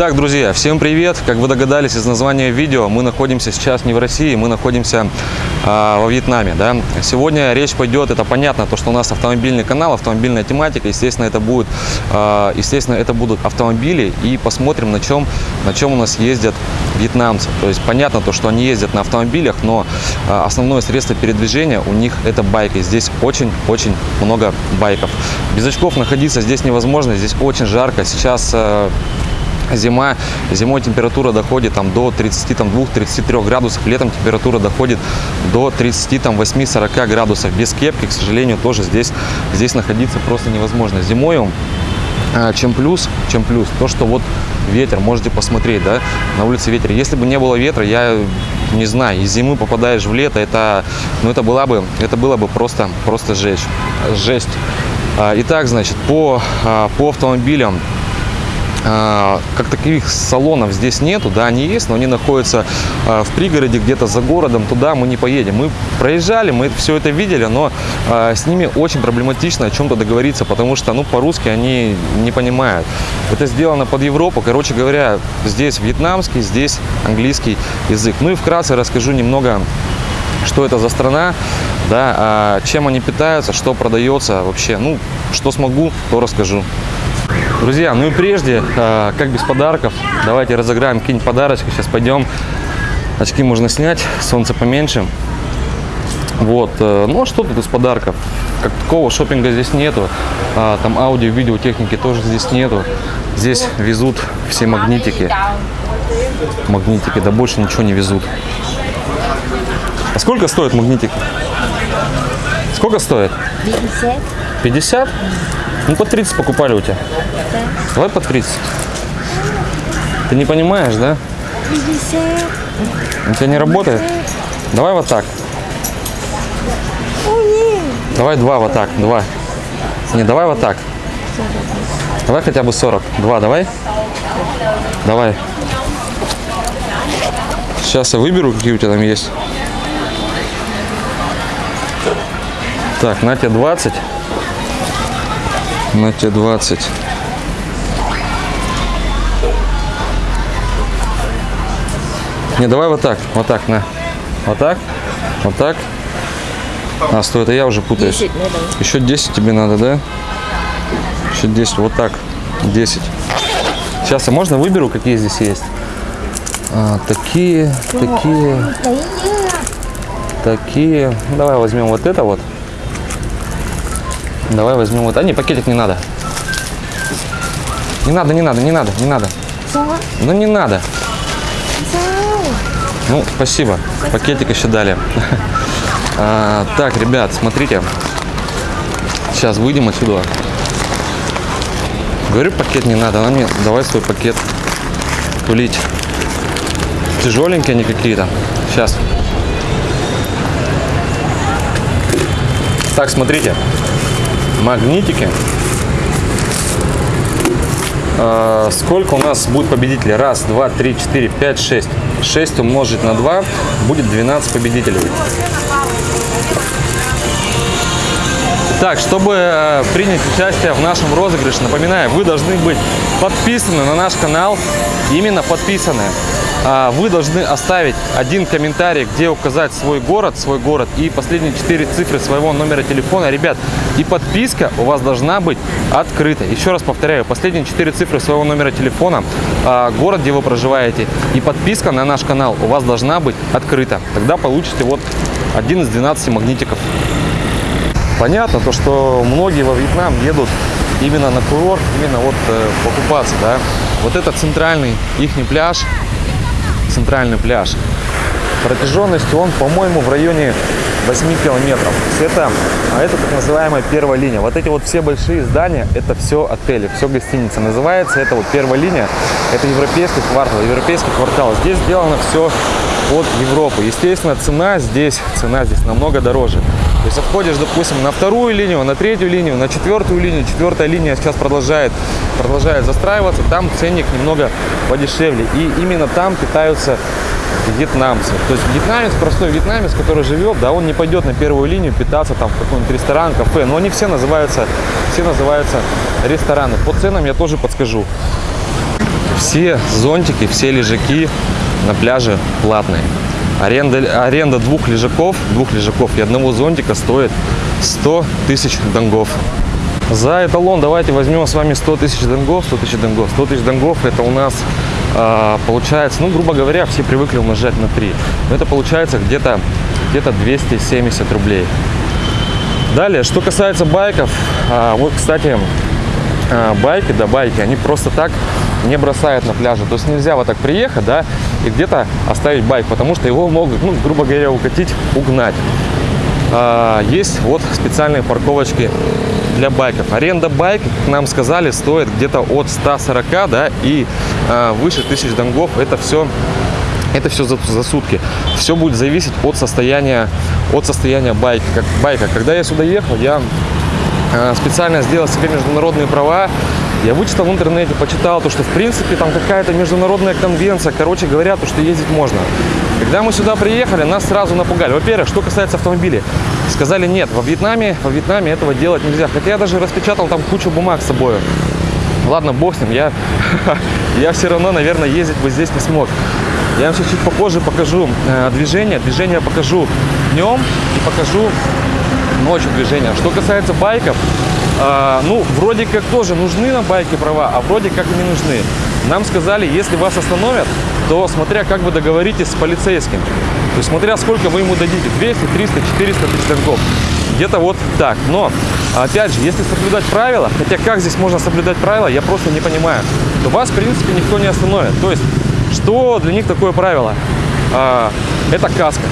Итак, друзья, всем привет! Как вы догадались из названия видео, мы находимся сейчас не в России, мы находимся а, во Вьетнаме. Да? Сегодня речь пойдет, это понятно, то, что у нас автомобильный канал, автомобильная тематика, естественно, это, будет, а, естественно, это будут автомобили, и посмотрим, на чем, на чем у нас ездят вьетнамцы. То есть понятно, то, что они ездят на автомобилях, но а, основное средство передвижения у них это байки. Здесь очень-очень много байков. Без очков находиться здесь невозможно, здесь очень жарко. Сейчас а, зима, зимой температура доходит там, до 32-33 градусов, летом температура доходит до 38-40 градусов. Без кепки, к сожалению, тоже здесь, здесь находиться просто невозможно. Зимой а, чем плюс, чем плюс, то, что вот ветер, можете посмотреть, да, на улице ветер. Если бы не было ветра, я не знаю, из зимы попадаешь в лето, это, ну, это была бы, это было бы просто, просто жесть. жесть. А, итак, значит, по, а, по автомобилям как таковых салонов здесь нету, да, они есть, но они находятся а, в пригороде, где-то за городом, туда мы не поедем. Мы проезжали, мы все это видели, но а, с ними очень проблематично о чем-то договориться, потому что, ну, по-русски они не понимают. Это сделано под Европу, короче говоря, здесь вьетнамский, здесь английский язык. Ну и вкратце расскажу немного что это за страна, да, чем они питаются, что продается вообще. Ну, что смогу, то расскажу. Друзья, ну и прежде, а, как без подарков, давайте разыграем какие-нибудь подарочки. Сейчас пойдем. Очки можно снять, солнце поменьше. Вот, э, ну а что тут из подарков? Как такого шопинга здесь нету. А, там аудио, видео, техники тоже здесь нету. Здесь везут все магнитики. Магнитики, да больше ничего не везут. А сколько стоит магнитик? Сколько стоит? 50. 50? Ну, по 30 покупали у тебя. Да. Давай по 30. Ты не понимаешь, да? 50. У тебя не работает? Давай вот так. Давай два вот так, два. Не, давай вот так. Давай хотя бы 40. Два, давай. Давай. Сейчас я выберу, какие у тебя там есть. Так, на тебе 20 на Т-20. Не, давай вот так, вот так, на. Вот так, вот так. А, стой, это я уже путаюсь. 10 Еще 10 тебе надо, да? Еще 10, вот так, 10. Сейчас, а можно выберу, какие здесь есть? А, такие, такие, такие. Давай возьмем вот это вот. Давай возьмем вот. А не, пакетик не надо. Не надо, не надо, не надо, не надо. Ну не надо. Ну, спасибо. Пакетик еще дали. А, так, ребят, смотрите. Сейчас выйдем отсюда. Говорю, пакет не надо. Она мне, давай свой пакет тулить. Тяжеленькие они какие-то. Сейчас. Так, смотрите магнитики. А, сколько у нас будет победителей? Раз, два, три, четыре, пять, шесть. 6 умножить на 2 будет 12 победителей. Так, чтобы э, принять участие в нашем розыгрыше, напоминаю, вы должны быть подписаны на наш канал, именно подписаны. А, вы должны оставить один комментарий, где указать свой город, свой город и последние четыре цифры своего номера телефона. Ребят, и подписка у вас должна быть открыта. Еще раз повторяю, последние четыре цифры своего номера телефона, а, город, где вы проживаете, и подписка на наш канал у вас должна быть открыта. Тогда получите вот один из 12 магнитиков. Понятно, то, что многие во Вьетнам едут именно на курорт, именно вот э, покупаться, да. Вот это центральный их пляж, центральный пляж. Протяженность он, по-моему, в районе 8 километров. Это, а это так называемая первая линия. Вот эти вот все большие здания, это все отели, все гостиницы. Называется это вот первая линия, это европейский квартал, европейский квартал. Здесь сделано все от Европы. Естественно, цена здесь, цена здесь намного дороже. То есть отходишь, допустим, на вторую линию, на третью линию, на четвертую линию. Четвертая линия сейчас продолжает, продолжает застраиваться. Там ценник немного подешевле. И именно там питаются вьетнамцы. То есть вьетнамец, простой вьетнамец, который живет, да, он не пойдет на первую линию питаться там в какой-нибудь ресторан, кафе. Но они все называются, все называются рестораны. По ценам я тоже подскажу. все зонтики, все лежаки на пляже платные. Аренда, аренда двух лежаков, двух лежаков и одного зонтика стоит 100 тысяч донгов. За эталон давайте возьмем с вами 100 тысяч донгов, 100 тысяч донгов. 100 тысяч донгов это у нас а, получается, ну, грубо говоря, все привыкли умножать на 3. Но это получается где-то где 270 рублей. Далее, что касается байков, а, вот, кстати, а, байки, да, байки, они просто так не бросают на пляже. То есть нельзя вот так приехать, да, и где-то оставить байк, потому что его могут, ну, грубо говоря, укатить, угнать. А, есть вот специальные парковочки для байков. Аренда байка, как нам сказали, стоит где-то от 140, да, и а, выше 1000 донгов. Это все это все за, за сутки. Все будет зависеть от состояния, от состояния байка. Как, байка. Когда я сюда ехал, я специально сделал себе международные права. Я вычитал в интернете, почитал, то, что в принципе там какая-то международная конвенция. Короче говоря, то, что ездить можно. Когда мы сюда приехали, нас сразу напугали. Во-первых, что касается автомобилей. Сказали, нет, во Вьетнаме, во Вьетнаме этого делать нельзя. Хотя я даже распечатал там кучу бумаг с собой. Ладно, бог с ним, я, я все равно, наверное, ездить бы здесь не смог. Я вам сейчас чуть попозже покажу э, движение. Движение покажу днем и покажу ночью движение. Что касается байков, э, ну, вроде как тоже нужны на байке права, а вроде как не нужны. Нам сказали, если вас остановят, то смотря как вы договоритесь с полицейским. То смотря сколько вы ему дадите, 200, 300, 400 тысяч долгов. Где-то вот так. Но, опять же, если соблюдать правила, хотя как здесь можно соблюдать правила, я просто не понимаю, то вас, в принципе, никто не остановит. То есть что для них такое правило? А, это каска.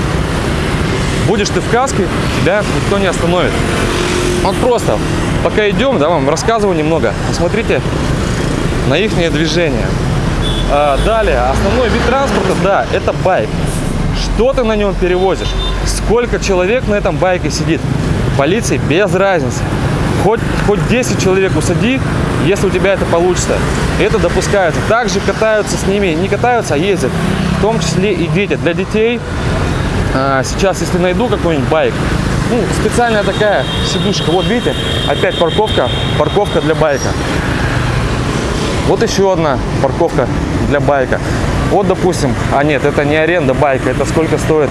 Будешь ты в каске, тебя никто не остановит. Вот просто, пока идем, да, вам рассказываю немного. Посмотрите на их движение. А, далее, основной вид транспорта, да, это байк. Что ты на нем перевозишь? Сколько человек на этом байке сидит? Полиции без разницы. Хоть, хоть 10 человек усади, если у тебя это получится. Это допускается. Также катаются с ними, не катаются, а ездят. В том числе и дети. Для детей а, сейчас, если найду какой-нибудь байк, ну, специальная такая сидушка. Вот видите, опять парковка, парковка для байка. Вот еще одна парковка для байка. Вот, допустим, а нет, это не аренда байка, это сколько стоит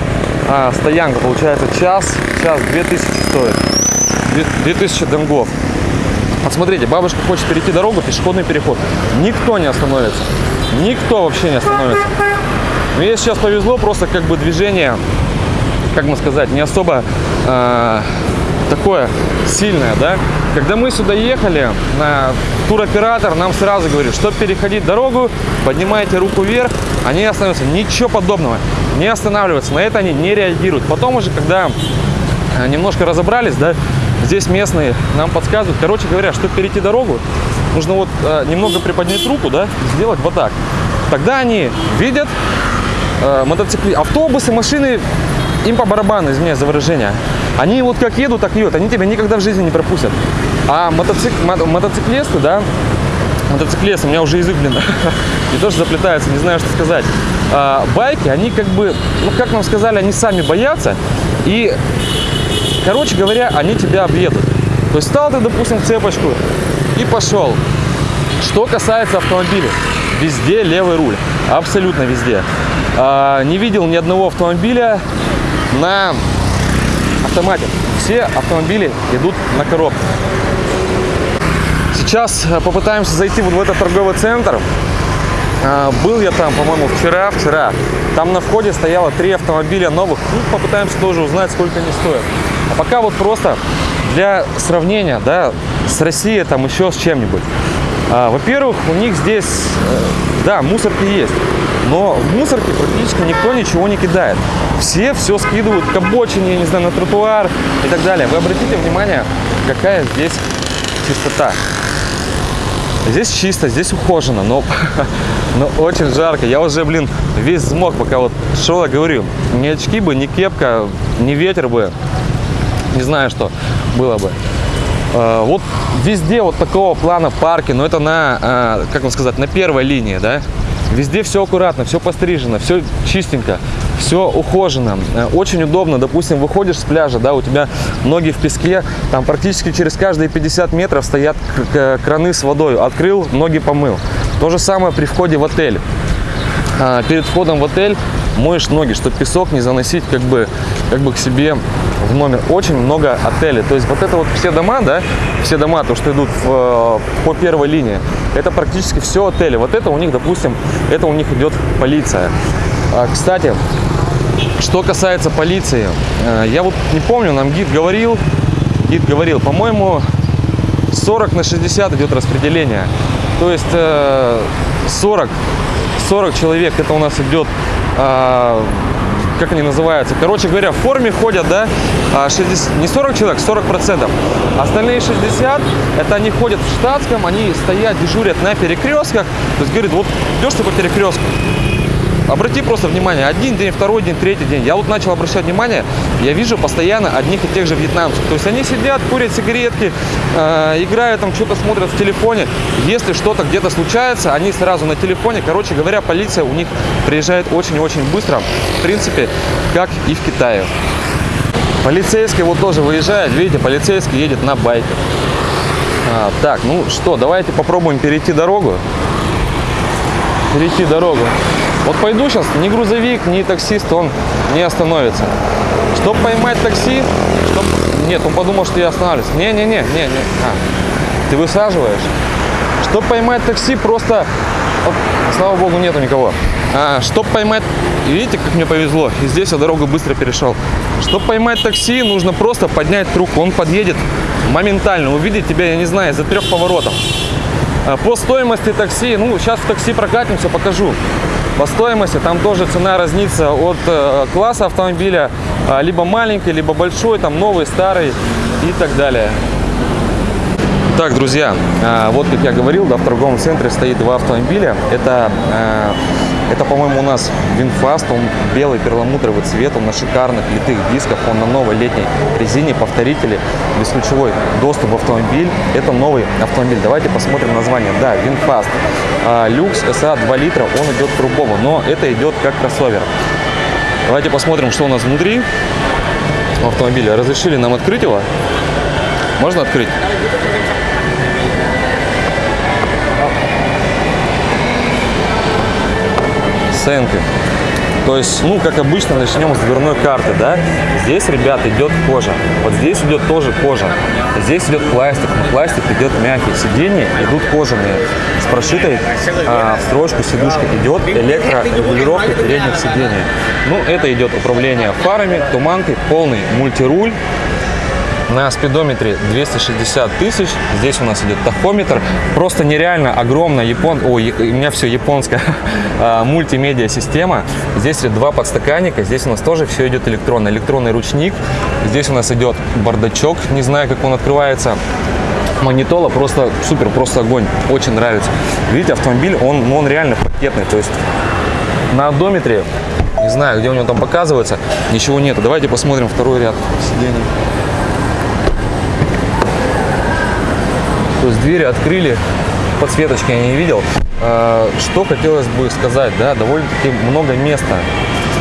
а, стоянка, получается, час, час 2000 стоит. 2000 донгов. Посмотрите, бабушка хочет перейти дорогу, пешеходный переход. Никто не остановится. Никто вообще не остановится. Но ей сейчас повезло, просто как бы движение, как мы сказать, не особо э, такое сильное, да. Когда мы сюда ехали, на туроператор нам сразу говорит, чтобы переходить дорогу, поднимайте руку вверх, они остановятся. Ничего подобного. Не останавливаются. На это они не реагируют. Потом уже, когда э, немножко разобрались, да, Здесь местные нам подсказывают. Короче говоря, чтобы перейти дорогу, нужно вот э, немного приподнять руку, да, сделать вот так. Тогда они видят э, мотоцикли, автобусы, машины, им по барабану, извиняюсь за выражение. Они вот как едут, так едут. Они тебя никогда в жизни не пропустят. А мотоцик, мотоциклисты, да, мотоциклисты, у меня уже язык, блин, не то, заплетается, не знаю, что сказать. А, байки, они как бы, ну, как нам сказали, они сами боятся. И Короче говоря, они тебя объедут. То есть стал ты, допустим, цепочку и пошел. Что касается автомобилей, везде левый руль, абсолютно везде. А, не видел ни одного автомобиля на автомате. Все автомобили идут на коробке. Сейчас э, попытаемся зайти вот в этот торговый центр. А, был я там, по-моему, вчера, вчера. Там на входе стояло три автомобиля новых. Ну, попытаемся тоже узнать, сколько они стоят. А пока вот просто для сравнения, да, с Россией, там еще с чем-нибудь. А, Во-первых, у них здесь, э, да, мусорки есть, но в мусорке практически никто ничего не кидает. Все все скидывают к обочине, я не знаю, на тротуар и так далее. Вы обратите внимание, какая здесь чистота. Здесь чисто, здесь ухожено, но, но очень жарко. Я уже, блин, весь взмок, пока вот шел, я говорю, ни очки бы, ни кепка, ни ветер бы, не знаю, что было бы. А, вот везде вот такого плана парки, но это на, а, как вам сказать, на первой линии, да. Везде все аккуратно, все пострижено, все чистенько, все ухожено. Э, очень удобно, допустим, выходишь с пляжа, да, у тебя ноги в песке, там практически через каждые 50 метров стоят краны с водой. Открыл, ноги помыл. То же самое при входе в отель. Перед входом в отель моешь ноги, чтобы песок не заносить как бы, как бы к себе в номер. Очень много отелей. То есть вот это вот все дома, да, все дома, то, что идут в, по первой линии, это практически все отели. Вот это у них, допустим, это у них идет полиция. А, кстати, что касается полиции, э, я вот не помню, нам гид говорил, гид говорил, по-моему, 40 на 60 идет распределение. То есть 40, э, 40 человек это у нас идет а, как они называются, короче говоря, в форме ходят, да, 60, а, не 40 человек, 40 процентов. Остальные 60, это они ходят в штатском, они стоят, дежурят на перекрестках. То есть, говорит, вот идешь ты по перекрестку, Обрати просто внимание, один день, второй день, третий день. Я вот начал обращать внимание, я вижу постоянно одних и тех же вьетнамцев. То есть они сидят, курят сигаретки, э, играют там, что-то смотрят в телефоне. Если что-то где-то случается, они сразу на телефоне. Короче говоря, полиция у них приезжает очень-очень быстро. В принципе, как и в Китае. Полицейский вот тоже выезжает. Видите, полицейский едет на байке. А, так, ну что, давайте попробуем перейти дорогу. Перейти дорогу. Вот пойду сейчас, ни грузовик, ни таксист, он не остановится. Чтобы поймать такси, чтоб... нет, он подумал, что я останавливаюсь. Не-не-не, не, не. А, ты высаживаешь. Чтобы поймать такси, просто, вот, слава богу, нету никого. А, чтобы поймать, видите, как мне повезло, и здесь я дорогу быстро перешел. Чтобы поймать такси, нужно просто поднять трубку, он подъедет моментально, увидит тебя, я не знаю, за трех поворотов. А, по стоимости такси, ну, сейчас в такси прокатимся, покажу. По стоимости там тоже цена разнится от э, класса автомобиля, а, либо маленький, либо большой, там новый, старый и так далее. Так, друзья, а, вот как я говорил, да, в торговом центре стоит два автомобиля. Это это, по-моему, у нас VinFast, он белый перламутровый цвет, он на шикарных литых дисках, он на новой летней резине, повторители, бесключевой доступ в автомобиль. Это новый автомобиль. Давайте посмотрим название. Да, VinFast. Lux SA 2 литра, он идет турбовый, но это идет как кроссовер. Давайте посмотрим, что у нас внутри автомобиля. Разрешили нам открыть его? Можно открыть? Оценкой. То есть, ну, как обычно, начнем с дверной карты, да. Здесь, ребят, идет кожа. Вот здесь идет тоже кожа. Здесь идет пластик, но пластик идет мягкий. Сиденья идут кожаные. С прошитой а, в строчку сидушка идет электрорегулировка передних сидений. Ну, это идет управление фарами, туманкой, полный мультируль. На спидометре 260 тысяч. Здесь у нас идет тахометр. Просто нереально огромная япон... Ой, у меня все японская а, мультимедиа система. Здесь два подстаканника. Здесь у нас тоже все идет электронно. Электронный ручник. Здесь у нас идет бардачок. Не знаю, как он открывается магнитола просто супер, просто огонь. Очень нравится. Видите, автомобиль, он, ну, он реально пакетный. То есть на одометре, не знаю, где у него там показывается, ничего нету. Давайте посмотрим второй ряд сидений. То есть двери открыли, подсветочки я не видел. А, что хотелось бы сказать, да, довольно-таки много места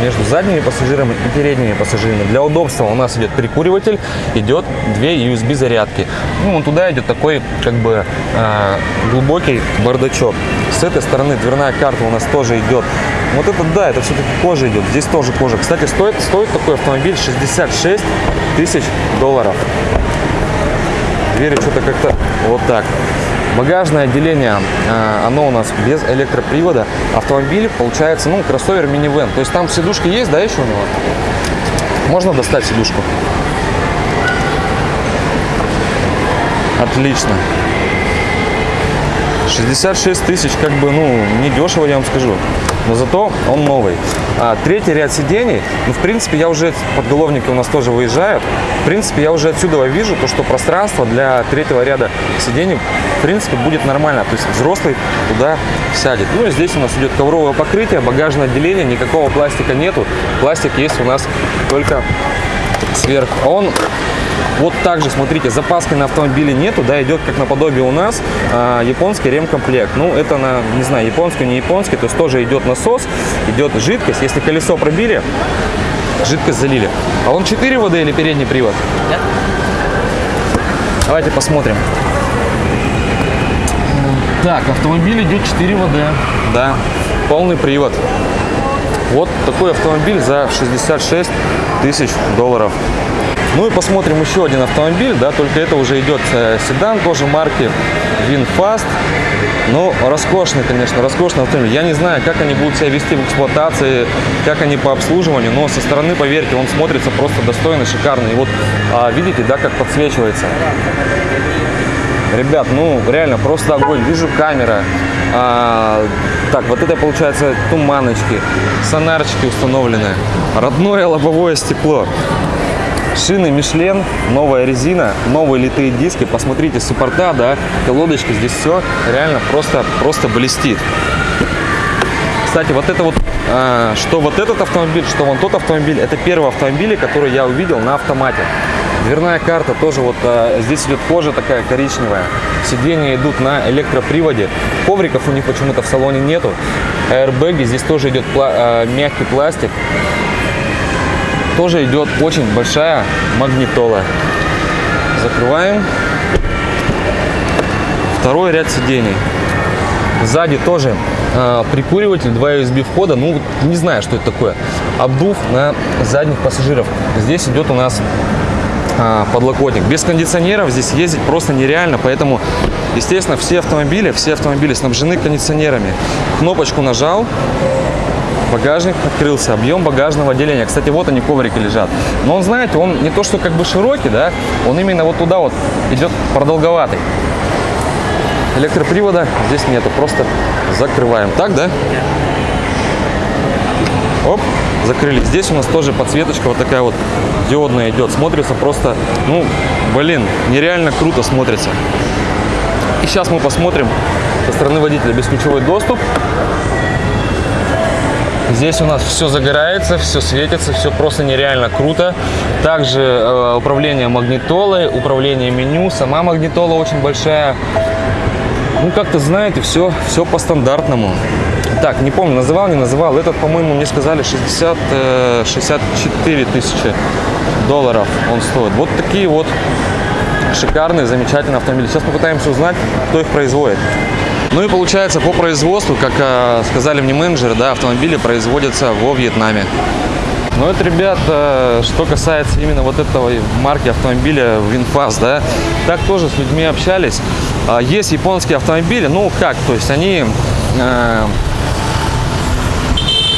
между задними пассажирами и передними пассажирами. Для удобства у нас идет прикуриватель, идет две USB зарядки. Ну, туда идет такой как бы э, глубокий бардачок. С этой стороны дверная карта у нас тоже идет. Вот это да, это все-таки кожа идет. Здесь тоже кожа. Кстати, стоит, стоит такой автомобиль 66 тысяч долларов двери что-то как-то вот так. Багажное отделение, э, оно у нас без электропривода. Автомобиль получается, ну, кроссовер минивэн. То есть там сидушка есть, да, еще у него? Можно достать сидушку? Отлично. 66 тысяч, как бы, ну, не дешево, я вам скажу. Но зато он новый. А, третий ряд сидений, ну, в принципе, я уже, подголовники у нас тоже выезжают. В принципе, я уже отсюда вижу, то, что пространство для третьего ряда сидений, в принципе, будет нормально. То есть взрослый туда сядет. Ну, и здесь у нас идет ковровое покрытие, багажное отделение, никакого пластика нету. Пластик есть у нас только сверху. Он вот также, смотрите, запаски на автомобиле нету, да, идет как наподобие у нас а, японский ремкомплект. Ну, это на, не знаю, японский, не японский, то есть тоже идет насос, идет жидкость. Если колесо пробили, жидкость залили. А он 4 воды или передний привод? Нет. Давайте посмотрим. Так, автомобиль идет 4 ВД. Да, полный привод. Вот такой автомобиль за 66 тысяч долларов. Ну и посмотрим еще один автомобиль, да, только это уже идет э, седан, тоже марки VinFast. Ну, роскошный, конечно, роскошный автомобиль. Я не знаю, как они будут себя вести в эксплуатации, как они по обслуживанию, но со стороны, поверьте, он смотрится просто достойно, шикарно. И вот а, видите, да, как подсвечивается. Ребят, ну реально просто огонь. Вижу камера. А, так, вот это получается туманочки, сонарчики установлены, родное лобовое стекло. Шины Мишлен, новая резина, новые литые диски. Посмотрите, суппорта, да, колодочки, здесь все реально просто, просто блестит. Кстати, вот это вот, а, что вот этот автомобиль, что вон тот автомобиль, это первый автомобиль, который я увидел на автомате. Дверная карта тоже вот а, здесь идет кожа такая коричневая. Сиденья идут на электроприводе. Ковриков у них почему-то в салоне нету. Аэрбэги, здесь тоже идет пла а, мягкий пластик тоже идет очень большая магнитола. Закрываем. Второй ряд сидений. Сзади тоже э, прикуриватель, два USB входа. Ну, не знаю, что это такое. Обдув на задних пассажиров. Здесь идет у нас э, подлокотник. Без кондиционеров здесь ездить просто нереально. Поэтому, естественно, все автомобили, все автомобили снабжены кондиционерами. Кнопочку нажал, багажник открылся, объем багажного отделения. Кстати, вот они коврики лежат. Но он, знаете, он не то, что как бы широкий, да, он именно вот туда вот идет продолговатый. Электропривода здесь нету, просто закрываем. Так, да? Оп, закрыли. Здесь у нас тоже подсветочка вот такая вот диодная идет. Смотрится просто, ну, блин, нереально круто смотрится. И сейчас мы посмотрим со стороны водителя бесключевой доступ. Здесь у нас все загорается, все светится, все просто нереально круто. Также э, управление магнитолой, управление меню. Сама магнитола очень большая. Ну, как-то знаете, все, все по стандартному. Так, не помню, называл, не называл. Этот, по-моему, мне сказали 60, э, 64 тысячи долларов он стоит. Вот такие вот шикарные, замечательные автомобили. Сейчас попытаемся узнать, кто их производит. Ну и получается по производству, как э, сказали мне менеджеры, да, автомобили производятся во Вьетнаме. Ну это, ребят, э, что касается именно вот этого марки автомобиля Winfast, да, так тоже с людьми общались. Э, есть японские автомобили, ну как, то есть они э,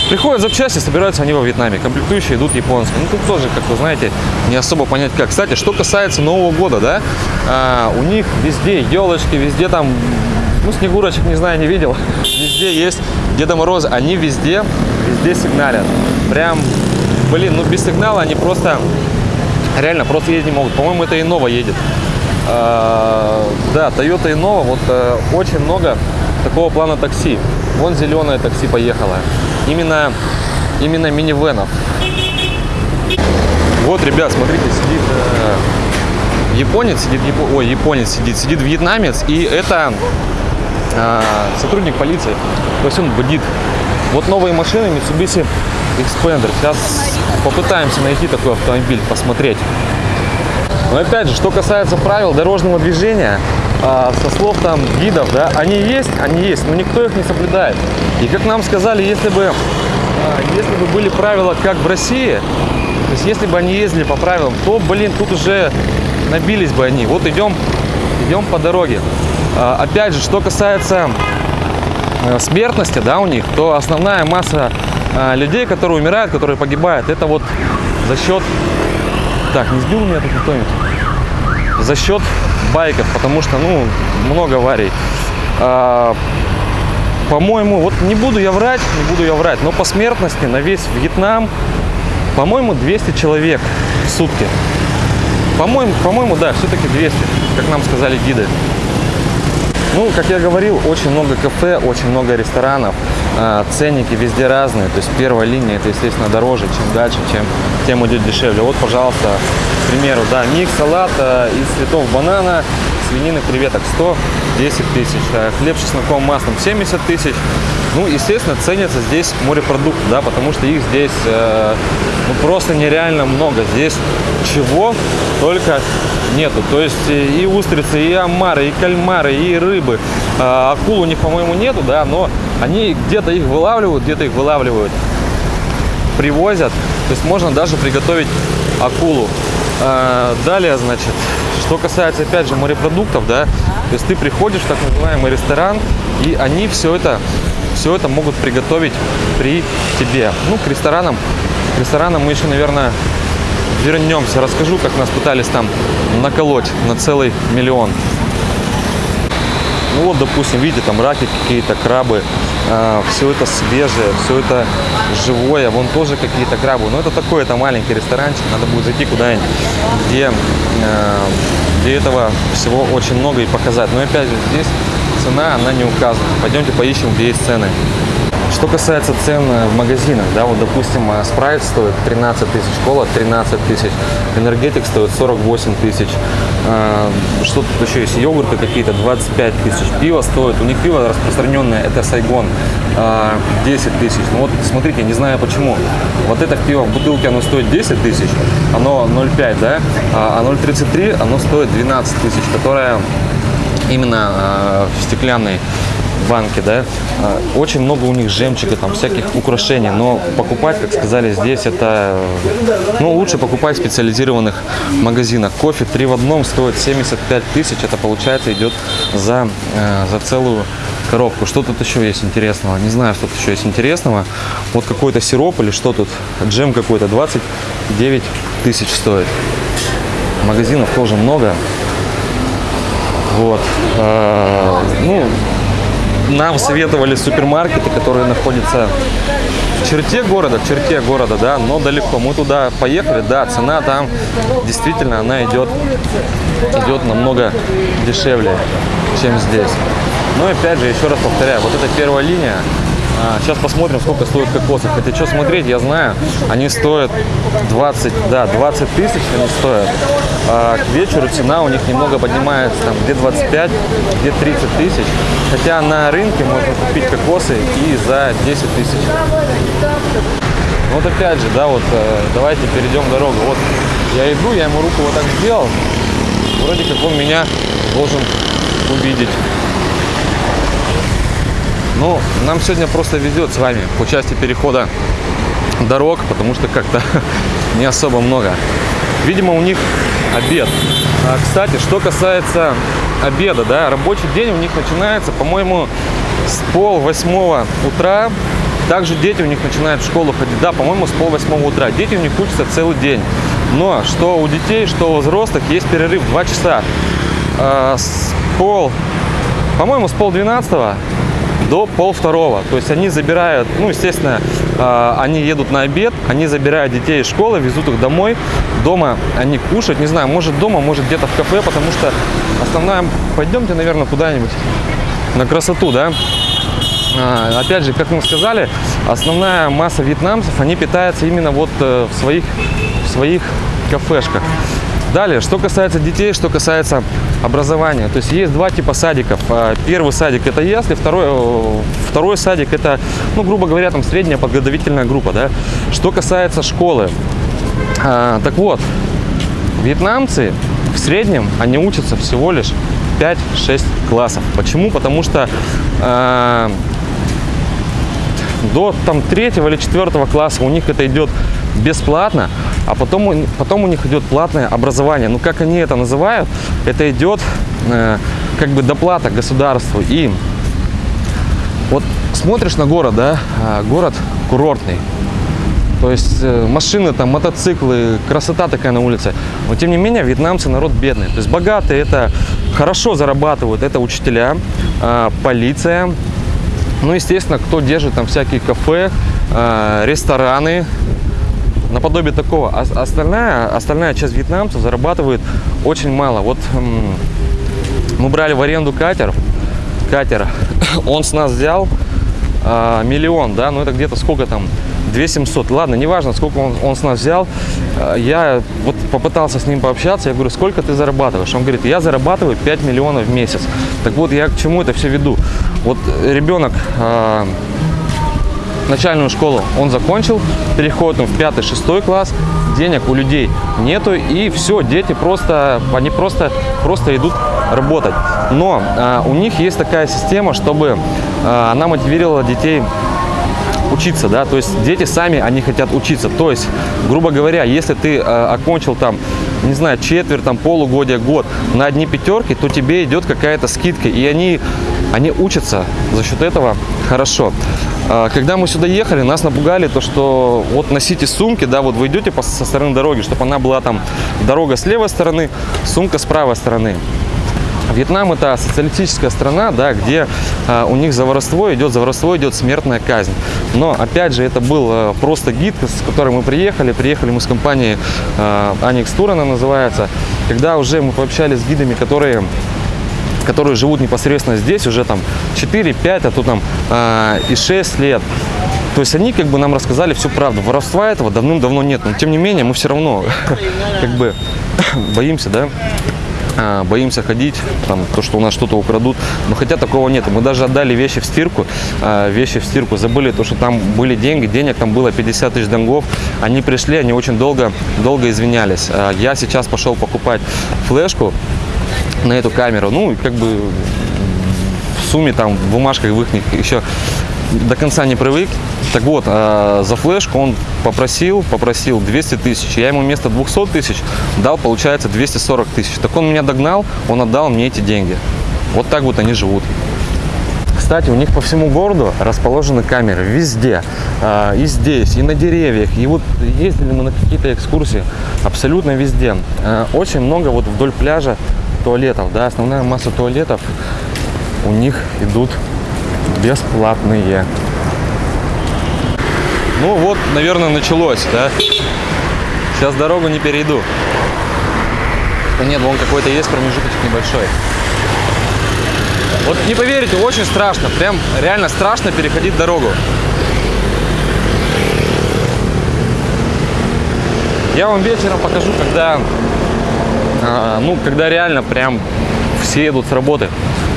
приходят запчасти, собираются они во Вьетнаме, комплектующие идут японские. Ну тут тоже, как вы знаете, не особо понять как. Кстати, что касается Нового года, да, э, у них везде елочки, везде там ну, Снегурочек, не знаю, не видел. Везде есть Деда Мороза. Они везде, везде сигналят. Прям, блин, ну без сигнала они просто, реально, просто ездить не могут. По-моему, это Innova едет. А, да, Toyota Innova, вот а, очень много такого плана такси. Вон зеленое такси поехало. Именно, именно минивенов. Вот, ребят, смотрите, сидит э, японец, сидит, япо... японец сидит, сидит вьетнамец, и это сотрудник полиции, то есть он бдит. Вот новые машины Mitsubishi Expander. Сейчас попытаемся найти такой автомобиль, посмотреть. Но опять же, что касается правил дорожного движения, а, со слов там гидов, да, они есть, они есть, но никто их не соблюдает. И как нам сказали, если бы, а, если бы были правила как в России, то есть если бы они ездили по правилам, то, блин, тут уже набились бы они. Вот идем, идем по дороге. А, опять же, что касается э, смертности, да, у них, то основная масса а, людей, которые умирают, которые погибают, это вот за счет... Так, не сбил меня тут кто-нибудь? За счет байков, потому что, ну, много аварий. А, по-моему, вот не буду я врать, не буду я врать, но по смертности на весь Вьетнам, по-моему, 200 человек в сутки. По-моему, по-моему, да, все-таки 200, как нам сказали гиды. Ну, как я говорил, очень много кафе, очень много ресторанов, а, ценники везде разные. То есть первая линия это, естественно, дороже, чем дальше, чем тем идет дешевле. Вот, пожалуйста, к примеру, да, микс салата из цветов банана, свинины, креветок 110 тысяч, а хлеб с чесноком, маслом 70 тысяч. Ну, естественно, ценятся здесь морепродукты, да, потому что их здесь э, ну, просто нереально много. Здесь чего только нету. То есть и устрицы, и омары, и кальмары, и рыбы, А, акул у них, по-моему, нету, да, но они где-то их вылавливают, где-то их вылавливают, привозят. То есть можно даже приготовить акулу. А, далее, значит, что касается, опять же, морепродуктов, да, то есть ты приходишь в так называемый ресторан, и они все это, все это могут приготовить при тебе. Ну, к ресторанам, к ресторанам мы еще, наверное, вернемся. Расскажу, как нас пытались там наколоть на целый миллион. Ну вот, допустим, видите, там раки какие-то, крабы, э, все это свежее, все это живое, вон тоже какие-то крабы. Но это такой, это маленький ресторанчик, надо будет зайти куда-нибудь, где, э, где этого всего очень много и показать. Но опять же, здесь цена, она не указана. Пойдемте поищем, где есть цены. Что касается цен в магазинах, да, вот, допустим, спрайт стоит 13 тысяч, кола 13 тысяч, энергетик стоит 48 тысяч, э, что тут еще есть, йогурты какие-то 25 тысяч, пиво стоит, у них пиво распространенное, это Сайгон, э, 10 тысяч. Ну вот, смотрите, не знаю почему, вот это пиво в бутылке, оно стоит 10 тысяч, оно 0,5, да, а 0,33, оно стоит 12 тысяч, которое именно э, в стеклянной банке, да, а, очень много у них жемчуга, там всяких украшений, но покупать, как сказали здесь, это, ну, лучше покупать в специализированных магазинах. Кофе 3 в одном стоит 75 тысяч, это получается идет за, э, за целую коробку. Что тут еще есть интересного? Не знаю, что тут еще есть интересного. Вот какой-то сироп или что тут, джем какой-то, 29 тысяч стоит. Магазинов тоже много. Вот. А, ну, нам советовали супермаркеты, которые находятся в черте города, в черте города, да, но далеко. Мы туда поехали, да, цена там действительно, она идет, идет намного дешевле, чем здесь. Но опять же, еще раз повторяю, вот эта первая линия, а, сейчас посмотрим, сколько стоит кокосы. Хотя что смотреть, я знаю, они стоят 20, да, 20 тысяч они стоят. А к вечеру цена у них немного поднимается, там, где 25, где 30 тысяч. Хотя на рынке можно купить кокосы и за 10 тысяч. Вот опять же, да, вот э, давайте перейдем дорогу. Вот я иду, я ему руку вот так сделал. Вроде как он меня должен увидеть. Ну, нам сегодня просто везет с вами по части перехода дорог, потому что как-то не особо много. Видимо, у них обед. А, кстати, что касается обеда, да, рабочий день у них начинается, по-моему, с пол восьмого утра. Также дети у них начинают в школу ходить, да, по-моему, с пол восьмого утра. Дети у них учатся целый день. Но что у детей, что у взрослых есть перерыв 2 часа. А, с пол, по-моему, с пол двенадцатого до пол второго. То есть они забирают, ну, естественно, э, они едут на обед, они забирают детей из школы, везут их домой. Дома они кушают, не знаю, может дома, может где-то в кафе, потому что основная... Пойдемте, наверное, куда-нибудь на красоту, да? А, опять же, как мы сказали, основная масса вьетнамцев, они питаются именно вот э, в своих, в своих кафешках. Далее, что касается детей, что касается образования. То есть есть два типа садиков. А, первый садик это ясли, второй, э, второй садик это, ну, грубо говоря, там средняя подготовительная группа. Да? Что касается школы. А, так вот, вьетнамцы в среднем, они учатся всего лишь 5-6 классов. Почему? Потому что э, до там третьего или четвертого класса у них это идет бесплатно, а потом, потом у них идет платное образование. Ну, как они это называют, это идет э, как бы доплата государству. И вот смотришь на город, да, а, город курортный, то есть э, машины, там, мотоциклы, красота такая на улице. Но тем не менее, вьетнамцы народ бедный. То есть богатые это хорошо зарабатывают, это учителя, э, полиция. Ну, естественно, кто держит там всякие кафе, э, рестораны, наподобие такого. А остальная, остальная часть вьетнамцев зарабатывает очень мало. Вот мы брали в аренду катер, катер, он с нас взял а, миллион, да, ну это где-то сколько там, 2700, ладно, неважно, сколько он, он с нас взял, а, я вот попытался с ним пообщаться, я говорю, сколько ты зарабатываешь? Он говорит, я зарабатываю 5 миллионов в месяц. Так вот, я к чему это все веду? Вот ребенок а, начальную школу он закончил, переходит в 5-6 класс, денег у людей нету, и все, дети просто, они просто, просто идут работать. Но а, у них есть такая система, чтобы а, она мотивировала детей учиться, да, то есть дети сами, они хотят учиться, то есть, грубо говоря, если ты э, окончил там, не знаю, четверть, там, полугодия, год на одни пятерки, то тебе идет какая-то скидка, и они, они учатся за счет этого хорошо. Э, когда мы сюда ехали, нас напугали то, что вот носите сумки, да, вот вы идете по, со стороны дороги, чтобы она была там, дорога с левой стороны, сумка с правой стороны. Вьетнам это социалистическая страна, да, где э, у них за идет, за идет смертная казнь. Но опять же, это был э, просто гид, с которым мы приехали. Приехали мы с компанией э, Аникс Тур, она называется. Когда уже мы пообщались с гидами, которые которые живут непосредственно здесь уже там 4-5, а то там э, и 6 лет. То есть они как бы нам рассказали всю правду. Воровства этого давным-давно нет. Но тем не менее мы все равно как бы боимся, да, а, боимся ходить, там, то, что у нас что-то украдут. Но хотя такого нет. Мы даже отдали вещи в стирку, а, вещи в стирку, забыли то, что там были деньги, денег там было 50 тысяч донгов. Они пришли, они очень долго, долго извинялись. А, я сейчас пошел покупать флешку на эту камеру. Ну, как бы в сумме там в бумажках в их еще до конца не привык. Так вот, э, за флешку он попросил, попросил 200 тысяч. Я ему вместо 200 тысяч дал, получается, 240 тысяч. Так он меня догнал, он отдал мне эти деньги. Вот так вот они живут. Кстати, у них по всему городу расположены камеры везде, э, и здесь, и на деревьях. И вот ездили мы на какие-то экскурсии абсолютно везде. Э, очень много вот вдоль пляжа туалетов, да, основная масса туалетов у них идут бесплатные. Ну вот, наверное, началось, да? Сейчас дорогу не перейду. Нет, вон какой-то есть промежуточек небольшой. Вот не поверите, очень страшно. Прям реально страшно переходить дорогу. Я вам вечером покажу, когда, ну, когда реально прям все едут с работы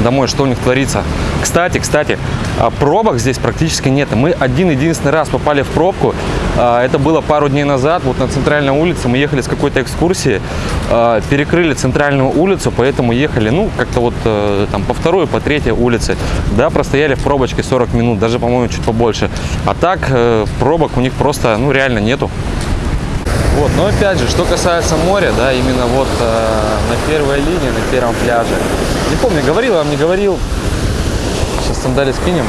домой, что у них творится. Кстати, кстати, а, пробок здесь практически нет. Мы один-единственный раз попали в пробку. А, это было пару дней назад, вот на центральной улице. Мы ехали с какой-то экскурсии, а, перекрыли центральную улицу, поэтому ехали, ну, как-то вот э, там по второй, по третьей улице. Да, простояли в пробочке 40 минут, даже, по-моему, чуть побольше. А так, э, пробок у них просто, ну, реально нету. Вот, но опять же, что касается моря, да, именно вот э, на первой линии, на первом пляже. Не помню, говорил вам, не говорил. Сейчас сандали скинем.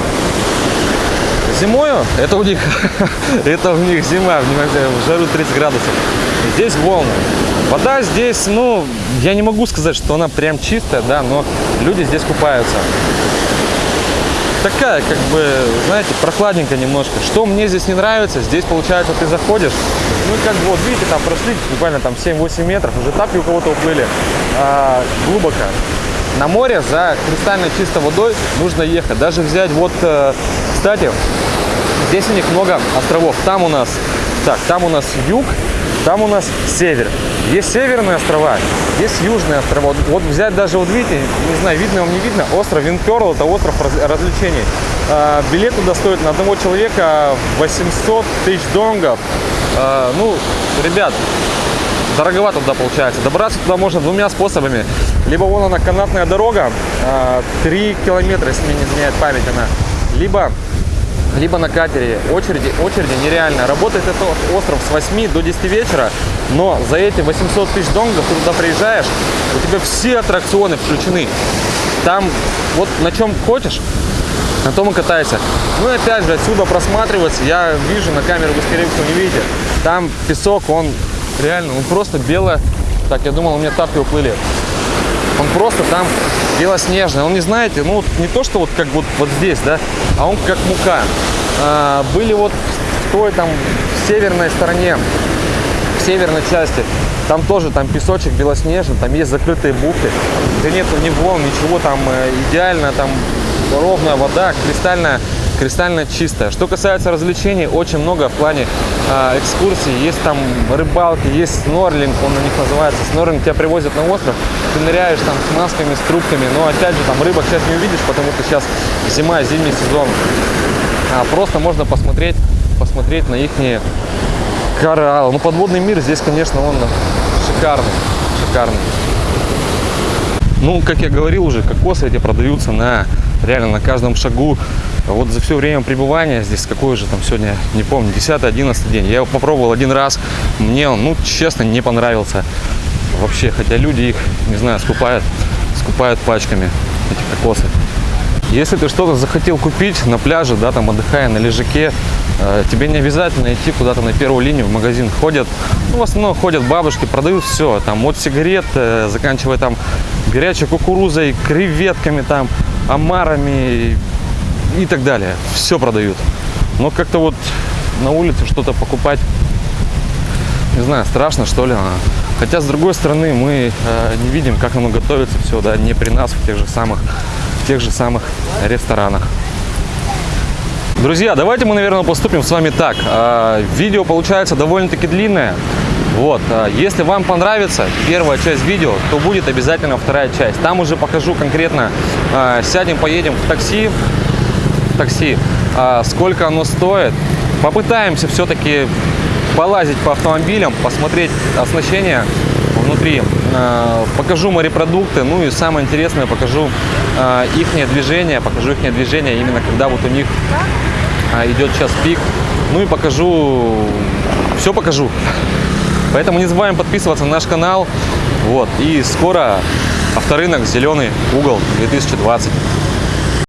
Зимою, это у них, это у них зима, в жару 30 градусов. Здесь волны. Вода здесь, ну, я не могу сказать, что она прям чистая, да, но люди здесь купаются такая, как бы, знаете, прохладненько немножко. Что мне здесь не нравится, здесь, получается, ты заходишь, ну, как бы, вот, видите, там прошли буквально там 7-8 метров, уже тапки у кого-то уплыли а, глубоко. На море за кристально чистой водой нужно ехать. Даже взять, вот, э, кстати, здесь у них много островов. Там у нас, так, там у нас юг, там у нас север. Есть северные острова, есть южные острова. Вот взять даже, вот видите, не знаю, видно вам не видно, остров Винперл, это остров развлечений. А, билет туда стоит на одного человека 800 тысяч донгов. А, ну, ребят, дороговато туда получается. Добраться туда можно двумя способами. Либо вон она канатная дорога, 3 а, километра, если мне не изменяет память она. Либо либо на катере. Очереди, очереди нереально. Работает этот остров с 8 до 10 вечера, но за эти 800 тысяч донгов ты туда приезжаешь, у тебя все аттракционы включены. Там вот на чем хочешь, на том и катайся. Ну и опять же, отсюда просматривается, я вижу на камеру, вы скорее всего не видите, там песок, он реально, он просто белое. Так, я думал, у меня тапки уплыли. Он просто там белоснежный. Он не знаете, ну не то, что вот как вот, вот здесь, да, а он как мука. А, были вот в той там в северной стороне, в северной части, там тоже там песочек белоснежный, там есть закрытые бухты, где нету ни волн, ничего, там э, идеально, там ровная вода, кристальная кристально чистая. Что касается развлечений, очень много в плане э, экскурсий. Есть там рыбалки, есть снорлинг, он у них называется. Снорлинг тебя привозят на остров, ты ныряешь там с масками, с трубками. Но опять же, там рыбок сейчас не увидишь, потому что сейчас зима, зимний сезон. А, просто можно посмотреть, посмотреть на их кораллы. Ну, подводный мир здесь, конечно, он шикарный, шикарный. Ну, как я говорил уже, кокосы эти продаются на реально на каждом шагу. Вот за все время пребывания здесь, какой же там сегодня, не помню, 10-11 день. Я его попробовал один раз, мне он, ну, честно, не понравился вообще. Хотя люди их, не знаю, скупают, скупают пачками, эти кокосы. Если ты что-то захотел купить на пляже, да, там отдыхая на лежаке, э, тебе не обязательно идти куда-то на первую линию в магазин. Ходят, ну, в основном ходят бабушки, продают все, там, от сигарет, э, заканчивая там горячей кукурузой, креветками, там, омарами и так далее. Все продают. Но как-то вот на улице что-то покупать, не знаю, страшно что ли. Хотя, с другой стороны, мы э, не видим, как оно готовится все, да, не при нас в тех же самых, в тех же самых ресторанах. Друзья, давайте мы, наверное, поступим с вами так. Э, видео получается довольно-таки длинное. Вот, э, если вам понравится первая часть видео, то будет обязательно вторая часть. Там уже покажу конкретно, сядем, поедем в такси, такси, э, сколько оно стоит. Попытаемся все-таки полазить по автомобилям, посмотреть оснащение внутри. Э, покажу морепродукты, ну и самое интересное, покажу э, их движение, покажу их движение именно когда вот у них э, идет час пик. Ну и покажу, все покажу. Поэтому не забываем подписываться на наш канал. Вот. И скоро авторынок «Зеленый угол 2020».